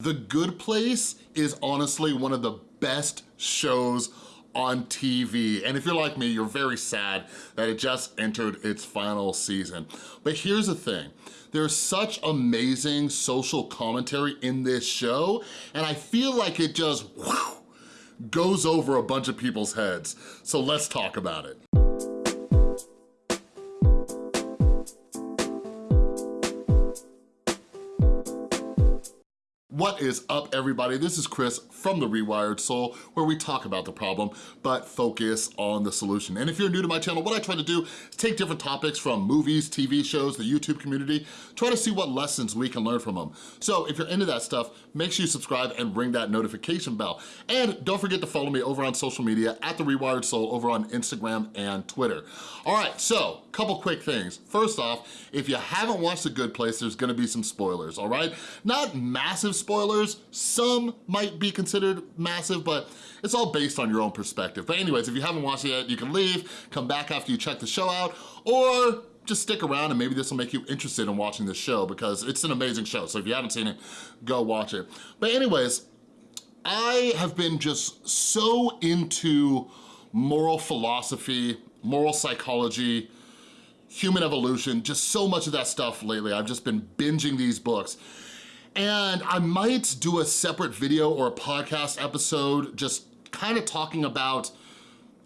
The Good Place is honestly one of the best shows on TV. And if you're like me, you're very sad that it just entered its final season. But here's the thing, there's such amazing social commentary in this show, and I feel like it just whew, goes over a bunch of people's heads. So let's talk about it. What is up, everybody? This is Chris from The Rewired Soul, where we talk about the problem, but focus on the solution. And if you're new to my channel, what I try to do is take different topics from movies, TV shows, the YouTube community, try to see what lessons we can learn from them. So if you're into that stuff, make sure you subscribe and ring that notification bell. And don't forget to follow me over on social media at The Rewired Soul over on Instagram and Twitter. All right, so couple quick things. First off, if you haven't watched The Good Place, there's gonna be some spoilers, all right? Not massive spoilers, spoilers. Some might be considered massive, but it's all based on your own perspective. But anyways, if you haven't watched it yet, you can leave, come back after you check the show out, or just stick around and maybe this will make you interested in watching this show because it's an amazing show. So if you haven't seen it, go watch it. But anyways, I have been just so into moral philosophy, moral psychology, human evolution, just so much of that stuff lately. I've just been binging these books. And I might do a separate video or a podcast episode just kind of talking about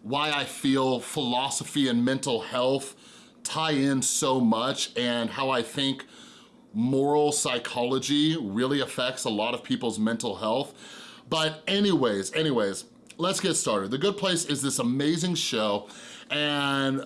why I feel philosophy and mental health tie in so much and how I think moral psychology really affects a lot of people's mental health. But anyways, anyways, let's get started. The Good Place is this amazing show and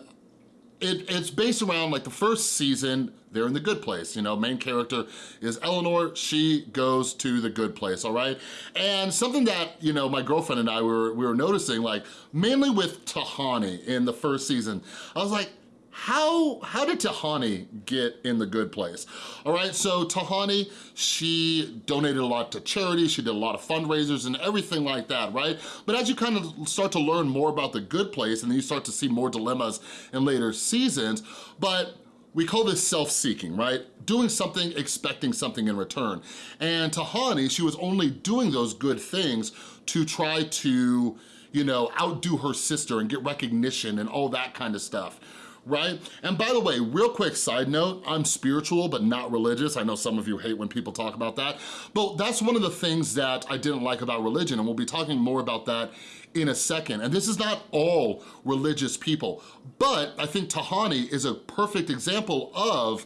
it, it's based around like the first season, they're in the good place. You know, main character is Eleanor, she goes to the good place, all right? And something that, you know, my girlfriend and I were, we were noticing, like mainly with Tahani in the first season, I was like, how, how did Tahani get in the good place? All right, so Tahani, she donated a lot to charity, she did a lot of fundraisers and everything like that, right? But as you kind of start to learn more about the good place and then you start to see more dilemmas in later seasons, but we call this self-seeking, right? Doing something, expecting something in return. And Tahani, she was only doing those good things to try to, you know, outdo her sister and get recognition and all that kind of stuff right? And by the way, real quick side note, I'm spiritual but not religious. I know some of you hate when people talk about that, but that's one of the things that I didn't like about religion, and we'll be talking more about that in a second. And this is not all religious people, but I think Tahani is a perfect example of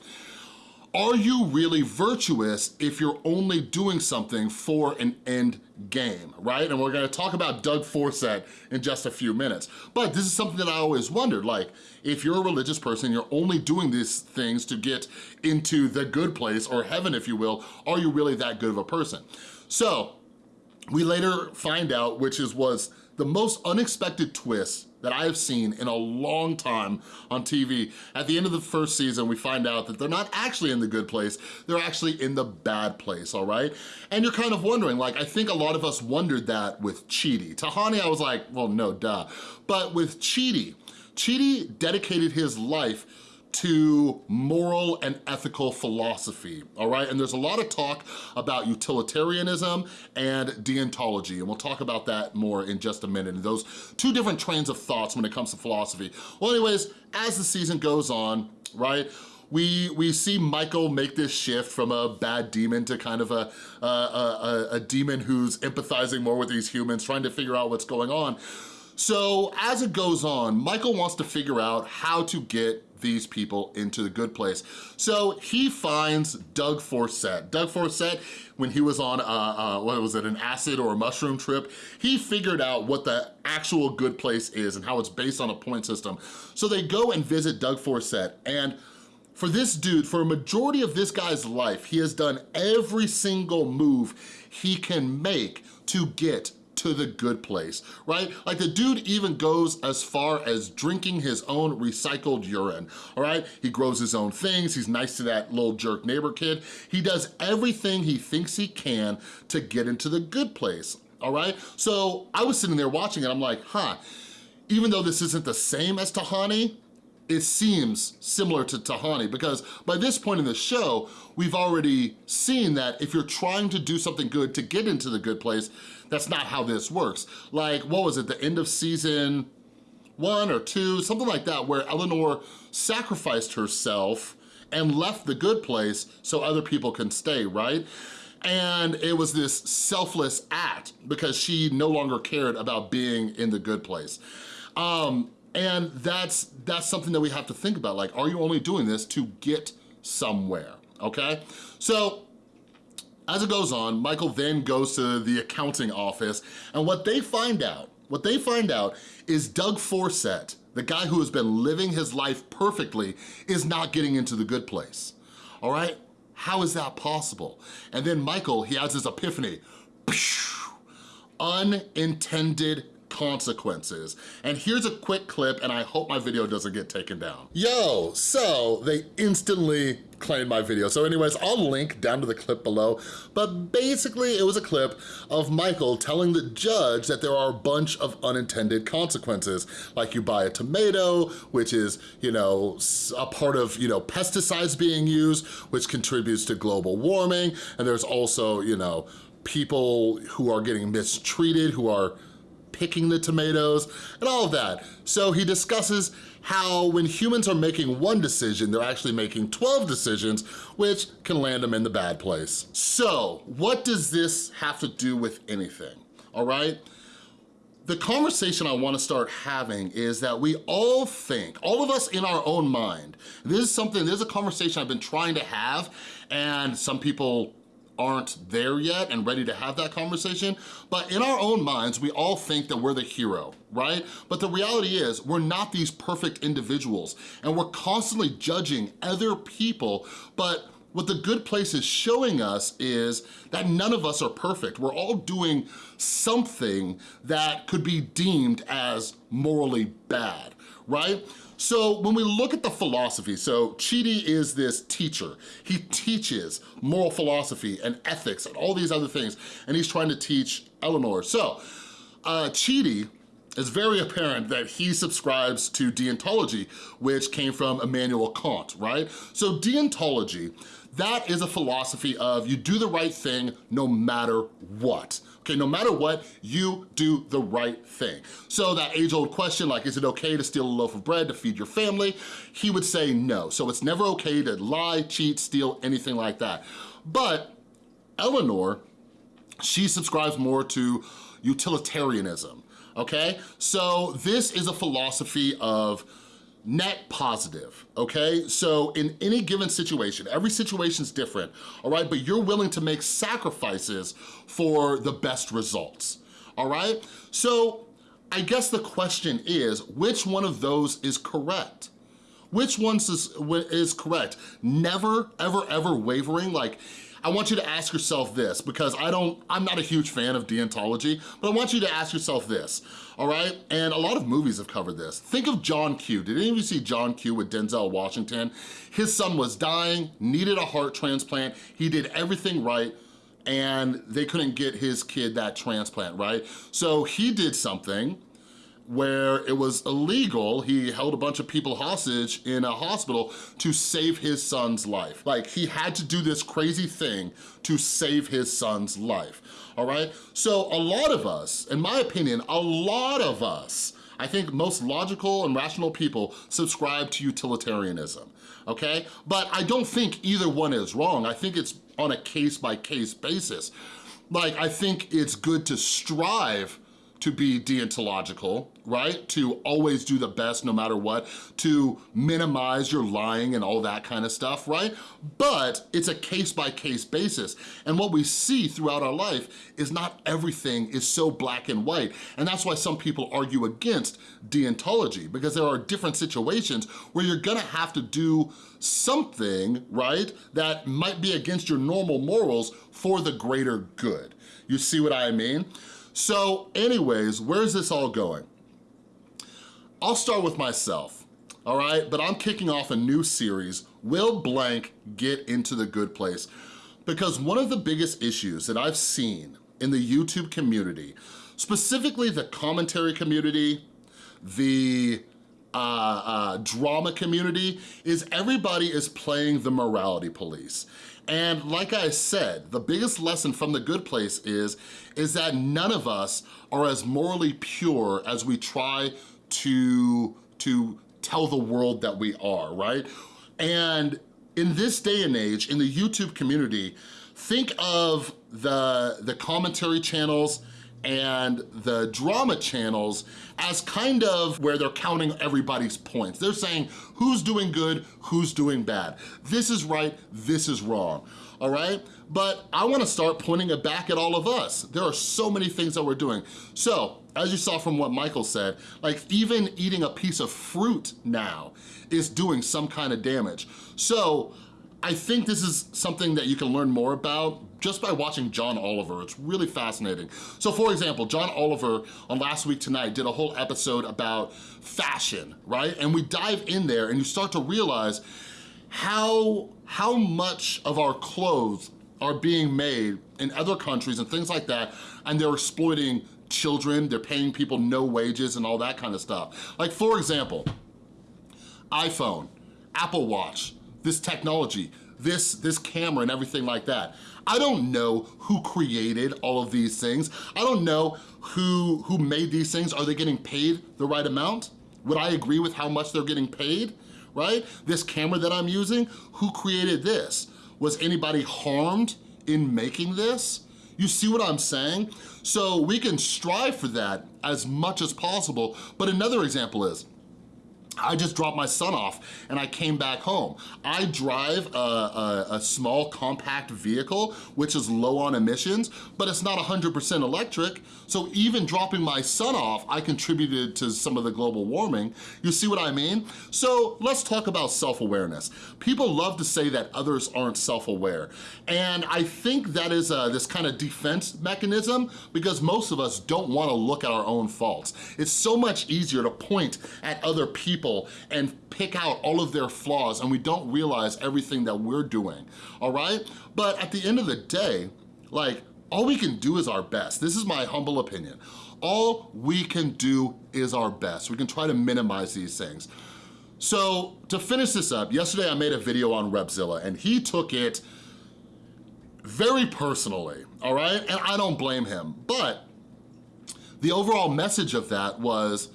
are you really virtuous if you're only doing something for an end game, right? And we're gonna talk about Doug Forcett in just a few minutes. But this is something that I always wondered, like, if you're a religious person, you're only doing these things to get into the good place, or heaven if you will, are you really that good of a person? So, we later find out, which is was the most unexpected twist that I have seen in a long time on TV. At the end of the first season, we find out that they're not actually in the good place, they're actually in the bad place, all right? And you're kind of wondering, like, I think a lot of us wondered that with Chidi. Tahani, I was like, well, no, duh. But with Chidi, Chidi dedicated his life to moral and ethical philosophy, all right? And there's a lot of talk about utilitarianism and deontology, and we'll talk about that more in just a minute, and those two different trains of thoughts when it comes to philosophy. Well, anyways, as the season goes on, right, we, we see Michael make this shift from a bad demon to kind of a, a, a, a demon who's empathizing more with these humans, trying to figure out what's going on. So as it goes on, Michael wants to figure out how to get these people into the good place. So he finds Doug Forcett. Doug Forcett, when he was on, uh, uh, what was it, an acid or a mushroom trip, he figured out what the actual good place is and how it's based on a point system. So they go and visit Doug Forcett and for this dude, for a majority of this guy's life, he has done every single move he can make to get to the good place, right? Like the dude even goes as far as drinking his own recycled urine, all right? He grows his own things, he's nice to that little jerk neighbor kid. He does everything he thinks he can to get into the good place, all right? So I was sitting there watching it, I'm like, huh, even though this isn't the same as Tahani, it seems similar to Tahani because by this point in the show, we've already seen that if you're trying to do something good to get into the good place, that's not how this works. Like, what was it, the end of season one or two, something like that, where Eleanor sacrificed herself and left the good place so other people can stay, right? And it was this selfless act because she no longer cared about being in the good place. Um, and that's, that's something that we have to think about. Like, are you only doing this to get somewhere, okay? So as it goes on, Michael then goes to the accounting office and what they find out, what they find out is Doug Forcett, the guy who has been living his life perfectly, is not getting into the good place, all right? How is that possible? And then Michael, he has his epiphany. Unintended consequences. And here's a quick clip, and I hope my video doesn't get taken down. Yo, so they instantly claimed my video. So anyways, I'll link down to the clip below, but basically it was a clip of Michael telling the judge that there are a bunch of unintended consequences, like you buy a tomato, which is, you know, a part of, you know, pesticides being used, which contributes to global warming, and there's also, you know, people who are getting mistreated, who are picking the tomatoes, and all of that. So he discusses how when humans are making one decision, they're actually making 12 decisions, which can land them in the bad place. So what does this have to do with anything, all right? The conversation I wanna start having is that we all think, all of us in our own mind, this is something, this is a conversation I've been trying to have and some people aren't there yet and ready to have that conversation. But in our own minds, we all think that we're the hero, right? But the reality is we're not these perfect individuals and we're constantly judging other people, but what the good place is showing us is that none of us are perfect. We're all doing something that could be deemed as morally bad, right? So when we look at the philosophy, so Chidi is this teacher. He teaches moral philosophy and ethics and all these other things, and he's trying to teach Eleanor. So uh, Chidi it's very apparent that he subscribes to deontology, which came from Immanuel Kant, right? So deontology, that is a philosophy of you do the right thing no matter what. Okay, no matter what, you do the right thing. So that age-old question, like, is it okay to steal a loaf of bread to feed your family? He would say no. So it's never okay to lie, cheat, steal, anything like that. But Eleanor, she subscribes more to utilitarianism, okay? So this is a philosophy of net positive, okay? So in any given situation, every situation's different, all right? But you're willing to make sacrifices for the best results, all right? So I guess the question is, which one of those is correct? Which one is, is correct? Never, ever, ever wavering, like I want you to ask yourself this because I don't, I'm not a huge fan of deontology, but I want you to ask yourself this, all right? And a lot of movies have covered this. Think of John Q. Did any of you see John Q with Denzel Washington? His son was dying, needed a heart transplant. He did everything right and they couldn't get his kid that transplant, right? So he did something where it was illegal, he held a bunch of people hostage in a hospital to save his son's life. Like, he had to do this crazy thing to save his son's life, all right? So a lot of us, in my opinion, a lot of us, I think most logical and rational people subscribe to utilitarianism, okay? But I don't think either one is wrong. I think it's on a case-by-case basis. Like, I think it's good to strive to be deontological, right? To always do the best no matter what, to minimize your lying and all that kind of stuff, right? But it's a case-by-case -case basis. And what we see throughout our life is not everything is so black and white. And that's why some people argue against deontology, because there are different situations where you're gonna have to do something, right, that might be against your normal morals for the greater good. You see what I mean? So anyways, where's this all going? I'll start with myself, all right? But I'm kicking off a new series, Will Blank Get Into the Good Place? Because one of the biggest issues that I've seen in the YouTube community, specifically the commentary community, the uh, uh, drama community is everybody is playing the morality police. And like I said, the biggest lesson from The Good Place is, is that none of us are as morally pure as we try to, to tell the world that we are, right? And in this day and age, in the YouTube community, think of the, the commentary channels and the drama channels as kind of where they're counting everybody's points. They're saying who's doing good, who's doing bad. This is right, this is wrong, all right? But I wanna start pointing it back at all of us. There are so many things that we're doing. So, as you saw from what Michael said, like even eating a piece of fruit now is doing some kind of damage. So, I think this is something that you can learn more about just by watching John Oliver. It's really fascinating. So for example, John Oliver on Last Week Tonight did a whole episode about fashion, right? And we dive in there and you start to realize how, how much of our clothes are being made in other countries and things like that, and they're exploiting children, they're paying people no wages and all that kind of stuff. Like for example, iPhone, Apple Watch, this technology, this, this camera and everything like that. I don't know who created all of these things. I don't know who, who made these things. Are they getting paid the right amount? Would I agree with how much they're getting paid, right? This camera that I'm using, who created this? Was anybody harmed in making this? You see what I'm saying? So we can strive for that as much as possible, but another example is, I just dropped my son off and I came back home. I drive a, a, a, small compact vehicle, which is low on emissions, but it's not 100% electric. So even dropping my son off, I contributed to some of the global warming. You see what I mean? So let's talk about self-awareness. People love to say that others aren't self-aware. And I think that is a, this kind of defense mechanism because most of us don't wanna look at our own faults. It's so much easier to point at other people people and pick out all of their flaws and we don't realize everything that we're doing, all right? But at the end of the day, like, all we can do is our best. This is my humble opinion. All we can do is our best. We can try to minimize these things. So to finish this up, yesterday I made a video on Repzilla and he took it very personally, all right? And I don't blame him, but the overall message of that was,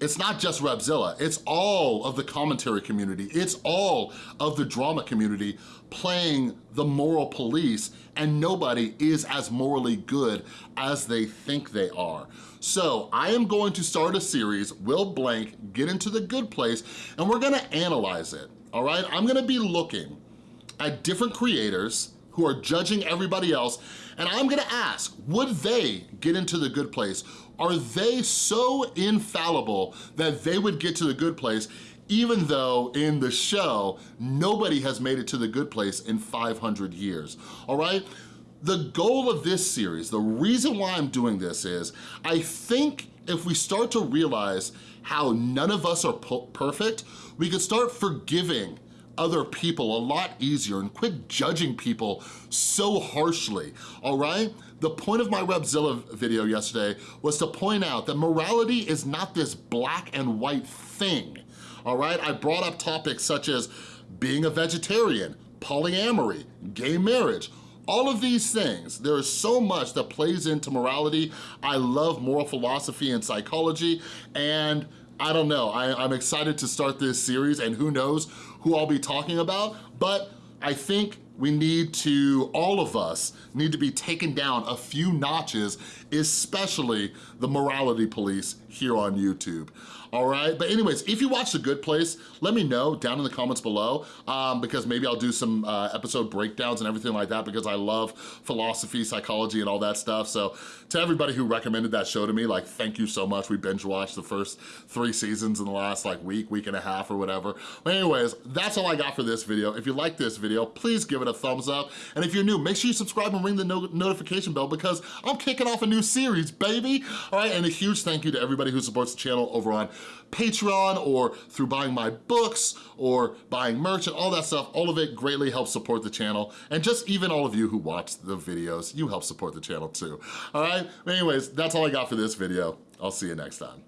it's not just Repzilla, it's all of the commentary community, it's all of the drama community playing the moral police and nobody is as morally good as they think they are. So I am going to start a series, Will Blank, get into the good place, and we're gonna analyze it, all right? I'm gonna be looking at different creators who are judging everybody else, and I'm gonna ask, would they get into the good place? Are they so infallible that they would get to the good place even though in the show, nobody has made it to the good place in 500 years, all right? The goal of this series, the reason why I'm doing this is, I think if we start to realize how none of us are perfect, we could start forgiving other people a lot easier and quit judging people so harshly, all right? The point of my Repzilla video yesterday was to point out that morality is not this black and white thing, all right? I brought up topics such as being a vegetarian, polyamory, gay marriage, all of these things, there is so much that plays into morality. I love moral philosophy and psychology, and I don't know, I, am excited to start this series and who knows who I'll be talking about, but I think we need to, all of us, need to be taken down a few notches, especially the morality police here on YouTube all right? But anyways, if you watch The Good Place, let me know down in the comments below um, because maybe I'll do some uh, episode breakdowns and everything like that because I love philosophy, psychology, and all that stuff. So to everybody who recommended that show to me, like, thank you so much. We binge watched the first three seasons in the last like week, week and a half or whatever. But anyways, that's all I got for this video. If you like this video, please give it a thumbs up. And if you're new, make sure you subscribe and ring the no notification bell because I'm kicking off a new series, baby. All right, and a huge thank you to everybody who supports the channel over on Patreon or through buying my books or buying merch and all that stuff. All of it greatly helps support the channel. And just even all of you who watch the videos, you help support the channel too. All right? Anyways, that's all I got for this video. I'll see you next time.